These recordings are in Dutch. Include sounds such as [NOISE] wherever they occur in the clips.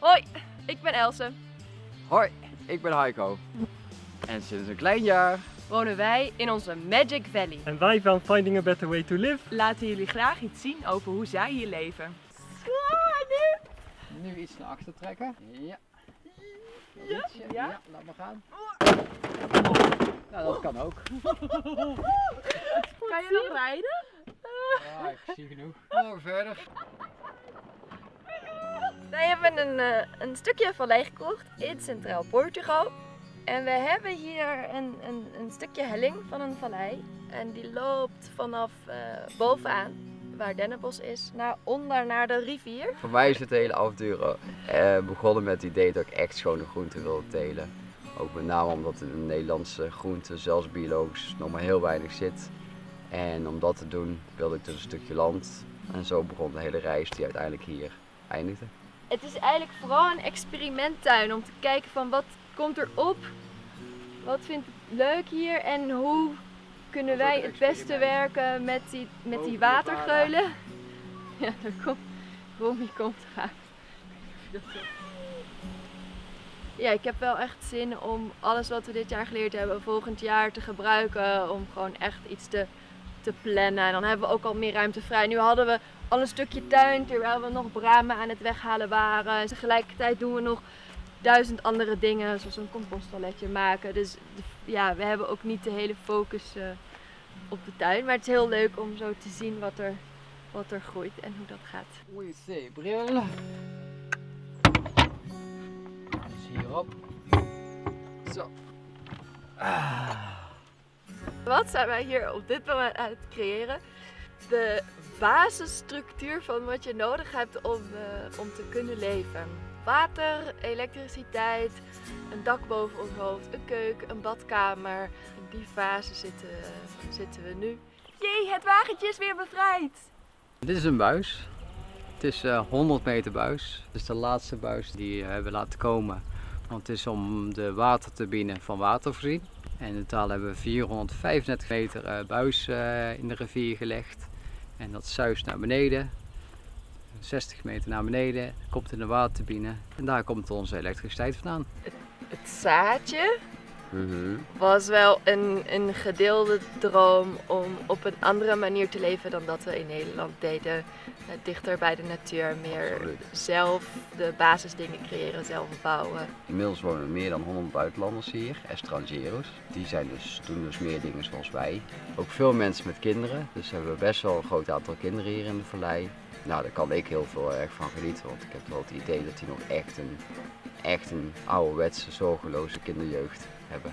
Hoi, ik ben Else. Hoi, ik ben Heiko. En sinds een klein jaar Wonen wij in onze Magic Valley. En wij van Finding a Better Way to Live. Laten jullie graag iets zien over hoe zij hier leven. nu iets naar achter trekken. Ja. Ja? Ja? ja, laat maar gaan. Nou, dat kan ook. Kan je nog rijden? Ja, ik zie genoeg. Morgen verder. Wij hebben een, eh, een stukje vallei gekocht in Centraal Portugal. En we hebben hier een, een, een stukje helling van een vallei. En die loopt vanaf eh, bovenaan, waar Dennenbos is, naar onder naar de rivier. Voor mij is het hele avontuur eh, begonnen met het idee dat ik echt schone groenten wilde telen. Ook met name omdat de Nederlandse groenten, zelfs biologisch, nog maar heel weinig zit. En om dat te doen wilde ik dus een stukje land. En zo begon de hele reis die uiteindelijk hier eindigde. Het is eigenlijk vooral een experimenttuin om te kijken van wat komt er op, wat vindt het leuk hier en hoe kunnen wij het beste werken met die, met die watergeulen. [LAUGHS] Ja, daar komt Romy komt eraan. Ja, ik heb wel echt zin om alles wat we dit jaar geleerd hebben volgend jaar te gebruiken. Om gewoon echt iets te, te plannen. En dan hebben we ook al meer ruimte vrij. Nu hadden we al een stukje tuin terwijl we nog bramen aan het weghalen waren. En tegelijkertijd doen we nog duizend andere dingen, zoals een composttoiletje maken. Dus ja, we hebben ook niet de hele focus eh, op de tuin. Maar het is heel leuk om zo te zien wat er, wat er groeit en hoe dat gaat. Oei, zeebril. Dus hierop. Zo. Wat zijn wij hier op dit moment aan het creëren? De basisstructuur van wat je nodig hebt om, eh, om te kunnen leven. Water, elektriciteit, een dak boven ons hoofd, een keuken, een badkamer. In die fase zitten, zitten we nu. Jee, het wagentje is weer bevrijd! Dit is een buis. Het is eh 100 meter buis. Het is de laatste buis die we hebben laten komen. Want het is om de waterturbine van water voorzien. En in totaal hebben we 435 meter eh, buis eh, in de rivier gelegd. En dat zuist naar beneden. 60 meter naar beneden, komt in de waterturbine. En daar komt onze elektriciteit vandaan. Het zaadje was wel een, een gedeelde droom om op een andere manier te leven dan dat we in Nederland deden. Eh, Dichter bij de natuur, meer Absoluut. zelf de basisdingen creëren, zelf bouwen. Inmiddels wonen meer dan 100 buitenlanders hier, estrangeros. Die zijn dus, doen dus meer dingen zoals wij. Ook veel mensen met kinderen, dus we hebben best wel een groot aantal kinderen hier in de vallei. Nou, daar kan ik heel veel erg van genieten, want ik heb wel het idee dat die nog echt een, echt een ouderwetse, zorgeloze kinderjeugd hebben.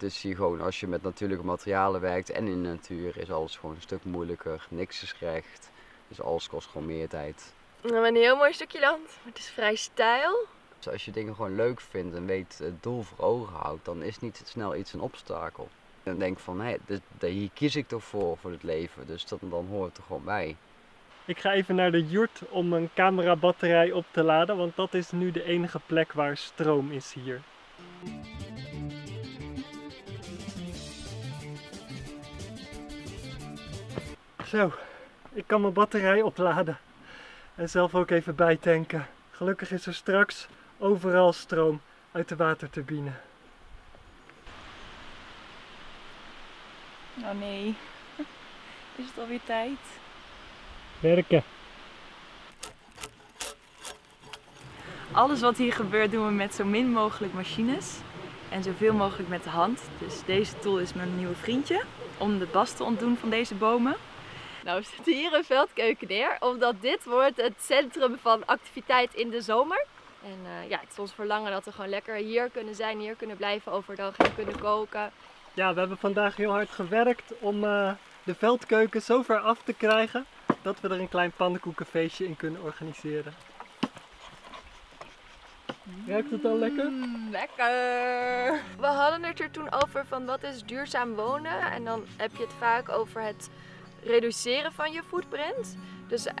Is hier gewoon, als je met natuurlijke materialen werkt en in de natuur, is alles gewoon een stuk moeilijker. Niks is recht, dus alles kost gewoon meer tijd. We hebben een heel mooi stukje land, maar het is vrij steil. Dus als je dingen gewoon leuk vindt en weet het doel voor ogen houdt, dan is niet snel iets een obstakel. Dan denk ik van, hé, dit, dit- hier kies ik toch voor, voor het leven, dus dat, dan hoort het er gewoon bij. Ik ga even naar de jurt om een camerabatterij op te laden, want dat is nu de enige plek waar stroom is hier. Zo, ik kan mijn batterij opladen en zelf ook even bijtanken. Gelukkig is er straks overal stroom uit de waterturbine. Oh nee. [LAUGHS] Is het alweer tijd? Werken. Alles wat hier gebeurt doen we met zo min mogelijk machines. En zoveel mogelijk met de hand. Dus deze tool is mijn nieuwe vriendje. Om de bast te ontdoen van deze bomen. Nou, we zetten hier een veldkeuken neer, omdat dit wordt het centrum van activiteit in de zomer. En eh, ja, het is ons verlangen dat we gewoon lekker hier kunnen zijn, hier kunnen blijven overdag en kunnen koken. Ja, we hebben vandaag heel hard gewerkt om eh, de veldkeuken zo ver af te krijgen dat we er een klein pannenkoekenfeestje in kunnen organiseren. Ruikt het al lekker? Mm, lekker! We hadden het er toen over van wat is duurzaam wonen. En dan heb je het vaak over het reduceren van je footprint. Dus eh,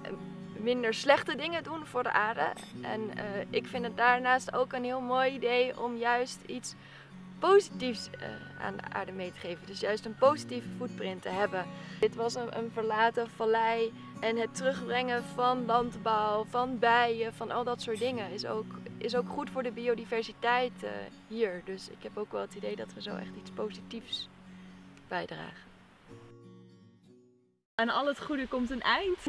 minder slechte dingen doen voor de aarde. En eh, ik vind het daarnaast ook een heel mooi idee om juist iets positiefs eh, aan de aarde mee te geven. Dus juist een positieve footprint te hebben. Dit was een, een verlaten vallei en het terugbrengen van landbouw, van bijen, van al dat soort dingen is ook, is ook goed voor de biodiversiteit hier. Dus ik heb ook wel het idee dat we zo echt iets positiefs bijdragen. Aan al het goede komt een eind.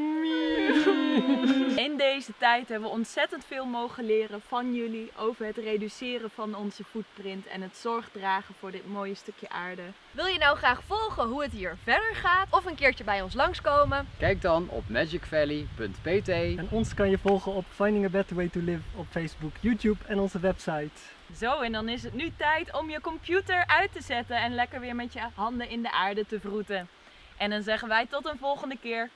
In deze tijd hebben we ontzettend veel mogen leren van jullie over het reduceren van onze footprint en het zorg dragen voor dit mooie stukje aarde. Wil je nou graag volgen hoe het hier verder gaat of een keertje bij ons langskomen? Kijk dan op magicvalley.pt. En ons kan je volgen op Finding a Better Way to Live op Facebook, YouTube en onze website. Zo, en dan is het nu tijd om je computer uit te zetten en lekker weer met je handen in de aarde te vroeten. En dan zeggen wij tot een volgende keer.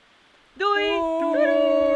Doei! Doei!